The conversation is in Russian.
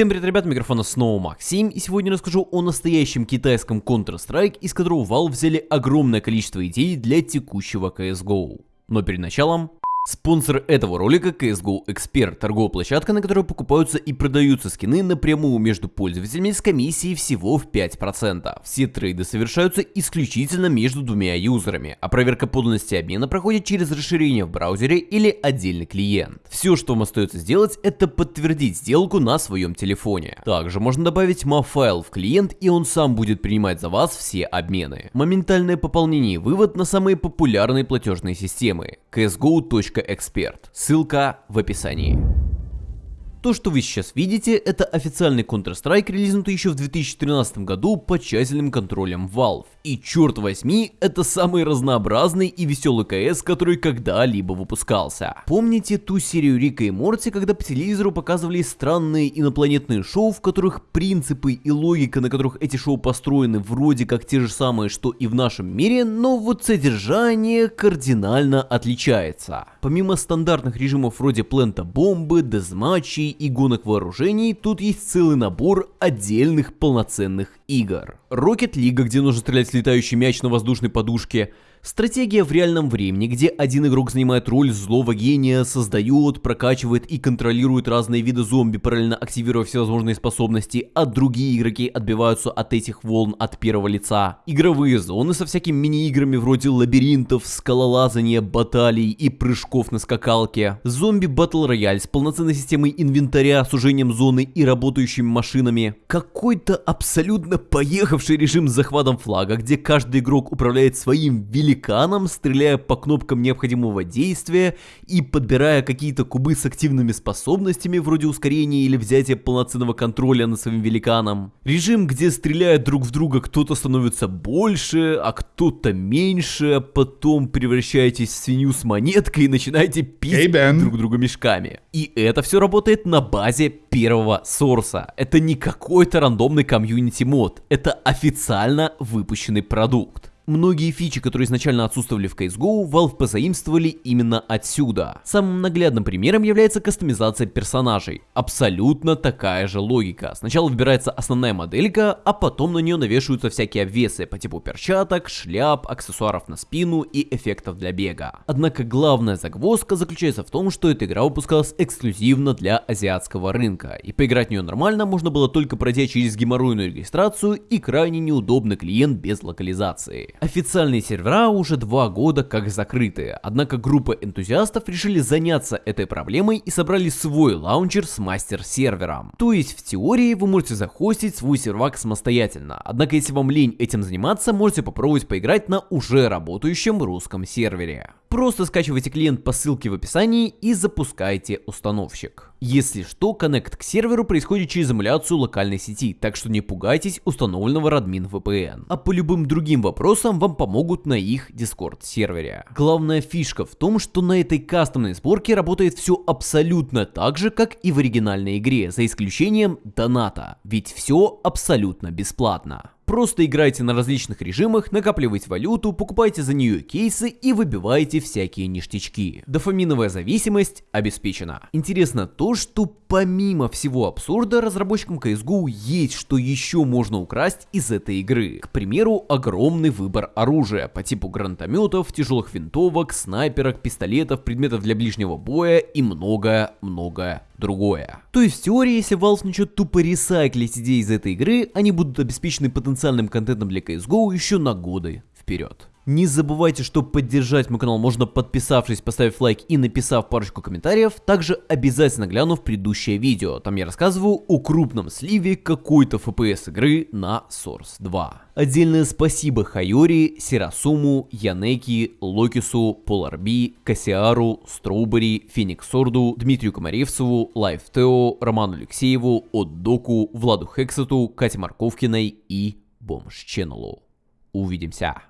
Всем привет, ребят, микрофона снова Максим, и сегодня расскажу о настоящем китайском Counter-Strike, из которого Valve взяли огромное количество идей для текущего CSGO. Но перед началом Спонсор этого ролика CSGO Expert, торговая площадка, на которой покупаются и продаются скины напрямую между пользователями с комиссией всего в 5%. Все трейды совершаются исключительно между двумя юзерами, а проверка подлинности обмена проходит через расширение в браузере или отдельный клиент. Все, что вам остается сделать, это подтвердить сделку на своем телефоне. Также можно добавить MAV-файл в клиент, и он сам будет принимать за вас все обмены. Моментальное пополнение и вывод на самые популярные платежные системы. CSGO.com Эксперт. Ссылка в описании. То, что вы сейчас видите, это официальный Counter-Strike, релизнутый еще в 2013 году под тщательным контролем Valve. И черт возьми, это самый разнообразный и веселый КС, который когда-либо выпускался. Помните ту серию Рика и Морти, когда по телевизору показывали странные инопланетные шоу, в которых принципы и логика, на которых эти шоу построены, вроде как те же самые, что и в нашем мире, но вот содержание кардинально отличается. Помимо стандартных режимов вроде плента бомбы, дезматчей и гонок вооружений, тут есть целый набор отдельных полноценных игр. Rocket League, где нужно стрелять в летающий мяч на воздушной подушке, Стратегия в реальном времени, где один игрок занимает роль злого гения, создает, прокачивает и контролирует разные виды зомби, параллельно активируя всевозможные способности, а другие игроки отбиваются от этих волн от первого лица. Игровые зоны со всякими мини-играми вроде лабиринтов, скалолазания, баталий и прыжков на скакалке. Зомби Battle Royale с полноценной системой инвентаря, сужением зоны и работающими машинами. Какой-то абсолютно поехавший режим с захватом флага, где каждый игрок управляет своим великим великаном, стреляя по кнопкам необходимого действия и подбирая какие-то кубы с активными способностями, вроде ускорения или взятия полноценного контроля над своим великаном. Режим, где стреляя друг в друга кто-то становится больше, а кто-то меньше, а потом превращаетесь в свинью с монеткой и начинаете пить hey, друг друга мешками. И это все работает на базе первого сорса. Это не какой-то рандомный комьюнити мод, это официально выпущенный продукт. Многие фичи, которые изначально отсутствовали в CSGO, Valve позаимствовали именно отсюда. Самым наглядным примером является кастомизация персонажей. Абсолютно такая же логика. Сначала выбирается основная моделька, а потом на нее навешиваются всякие обвесы по типу перчаток, шляп, аксессуаров на спину и эффектов для бега. Однако главная загвоздка заключается в том, что эта игра выпускалась эксклюзивно для азиатского рынка, и поиграть в нее нормально можно было только пройдя через геморройную регистрацию и крайне неудобный клиент без локализации. Официальные сервера уже два года как закрыты, однако группа энтузиастов решили заняться этой проблемой и собрали свой лаунчер с мастер-сервером. То есть в теории вы можете захостить свой сервак самостоятельно, однако если вам лень этим заниматься, можете попробовать поиграть на уже работающем русском сервере. Просто скачивайте клиент по ссылке в описании и запускайте установщик. Если что, коннект к серверу происходит через эмуляцию локальной сети, так что не пугайтесь установленного Radmin VPN. А по любым другим вопросам вам помогут на их Discord сервере. Главная фишка в том, что на этой кастомной сборке работает все абсолютно так же, как и в оригинальной игре, за исключением доната, ведь все абсолютно бесплатно. Просто играйте на различных режимах, накапливайте валюту, покупайте за нее кейсы и выбивайте всякие ништячки. Дофаминовая зависимость обеспечена. Интересно то, что помимо всего абсурда, разработчикам CSGO есть что еще можно украсть из этой игры. К примеру, огромный выбор оружия по типу гранатометов, тяжелых винтовок, снайперок, пистолетов, предметов для ближнего боя и многое-многое другое. То есть в теории, если Valve начнет тупо ресайклить идеи из этой игры, они будут обеспечены потенциальным контентом для CSGO еще на годы вперед. Не забывайте, что поддержать мой канал можно подписавшись, поставив лайк и написав парочку комментариев. Также обязательно глянув предыдущее видео. Там я рассказываю о крупном сливе какой-то FPS игры на Source 2. Отдельное спасибо Хайори, Сирасуму, Янеки, Локису, Поларби, Кассиару, Строубери, Фениксорду, Дмитрию Комаревцеву, Лайфтео, Роману Алексееву, Отдоку, Владу Хексету, Кате Марковкиной и Бомж Ченнелу. Увидимся!